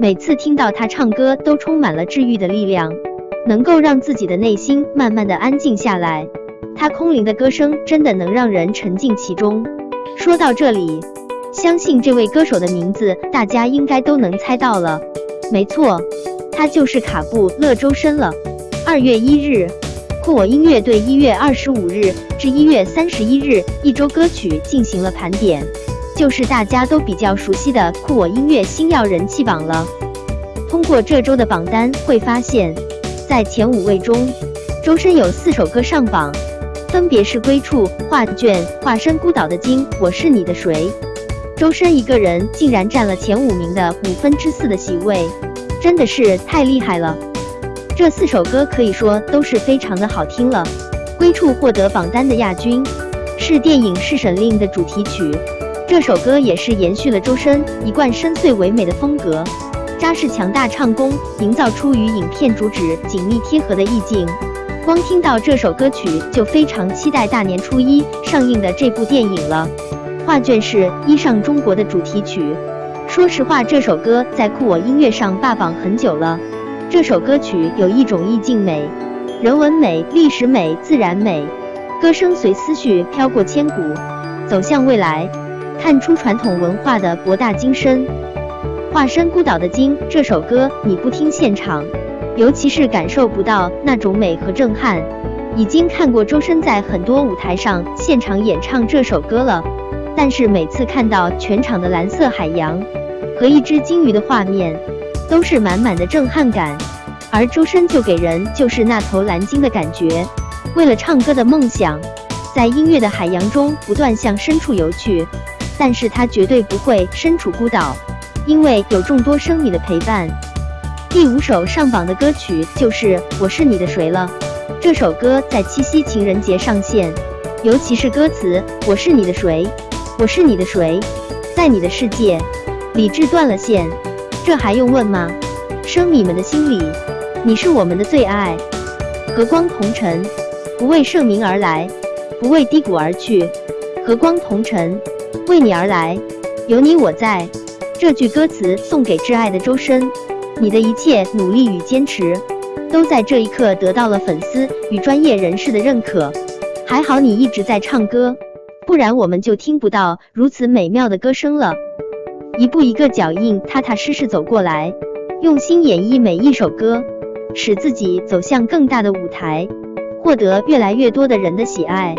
每次听到他唱歌，都充满了治愈的力量，能够让自己的内心慢慢的安静下来。他空灵的歌声真的能让人沉浸其中。说到这里，相信这位歌手的名字大家应该都能猜到了，没错，他就是卡布勒周深了。二月一日，酷我音乐对一月二十五日至一月三十一日一周歌曲进行了盘点，就是大家都比较熟悉的酷我音乐星耀人气榜了。通过这周的榜单会发现，在前五位中，周深有四首歌上榜。分别是归处、画卷、化身孤岛的鲸、我是你的谁。周深一个人竟然占了前五名的五分之四的席位，真的是太厉害了。这四首歌可以说都是非常的好听了。归处获得榜单的亚军，是电影《侍神令》的主题曲。这首歌也是延续了周深一贯深邃唯美的风格，扎实强大唱功，营造出与影片主旨紧密贴合的意境。光听到这首歌曲，就非常期待大年初一上映的这部电影了。画卷是《一上中国》的主题曲。说实话，这首歌在酷我音乐上霸榜很久了。这首歌曲有一种意境美、人文美、历史美、自然美，歌声随思绪飘过千古，走向未来，看出传统文化的博大精深。化身孤岛的鲸这首歌，你不听现场。尤其是感受不到那种美和震撼。已经看过周深在很多舞台上现场演唱这首歌了，但是每次看到全场的蓝色海洋和一只鲸鱼的画面，都是满满的震撼感。而周深就给人就是那头蓝鲸的感觉。为了唱歌的梦想，在音乐的海洋中不断向深处游去，但是他绝对不会身处孤岛，因为有众多生米的陪伴。第五首上榜的歌曲就是《我是你的谁》了。这首歌在七夕情人节上线，尤其是歌词“我是你的谁，我是你的谁，在你的世界，理智断了线”，这还用问吗？生米们的心里，你是我们的最爱。和光同尘，不为盛名而来，不为低谷而去。和光同尘，为你而来，有你我在。这句歌词送给挚爱的周深。你的一切努力与坚持，都在这一刻得到了粉丝与专业人士的认可。还好你一直在唱歌，不然我们就听不到如此美妙的歌声了。一步一个脚印，踏踏实实走过来，用心演绎每一首歌，使自己走向更大的舞台，获得越来越多的人的喜爱。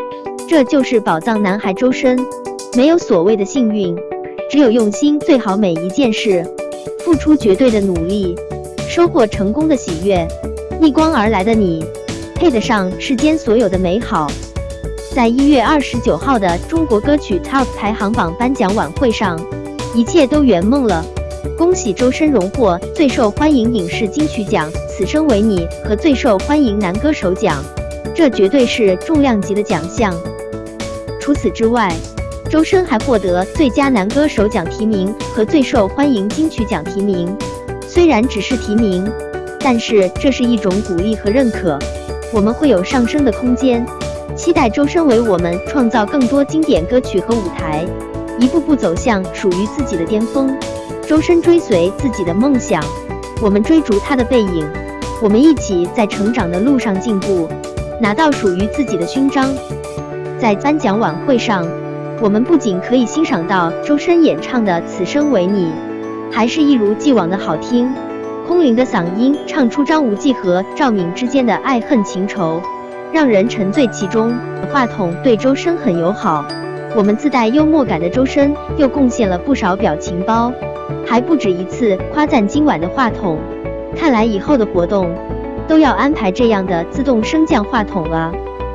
这就是宝藏男孩周深。没有所谓的幸运，只有用心最好每一件事。付出绝对的努力，收获成功的喜悦。逆光而来的你，配得上世间所有的美好。在一月二十九号的中国歌曲 TOP 排行榜颁奖晚会上，一切都圆梦了。恭喜周深荣获最受欢迎影视金曲奖《此生为你》和最受欢迎男歌手奖，这绝对是重量级的奖项。除此之外，周深还获得最佳男歌手奖提名和最受欢迎金曲奖提名。虽然只是提名，但是这是一种鼓励和认可，我们会有上升的空间。期待周深为我们创造更多经典歌曲和舞台，一步步走向属于自己的巅峰。周深追随自己的梦想，我们追逐他的背影，我们一起在成长的路上进步，拿到属于自己的勋章。在颁奖晚会上。我们不仅可以欣赏到周深演唱的《此生为你》，还是一如既往的好听。空灵的嗓音唱出张无忌和赵敏之间的爱恨情仇，让人沉醉其中。话筒对周深很友好，我们自带幽默感的周深又贡献了不少表情包，还不止一次夸赞今晚的话筒。看来以后的活动都要安排这样的自动升降话筒了。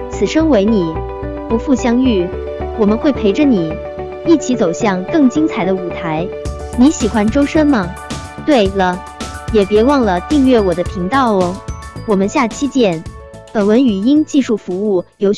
此生为你，不负相遇。我们会陪着你，一起走向更精彩的舞台。你喜欢周深吗？对了，也别忘了订阅我的频道哦。我们下期见。本文语音技术服务由。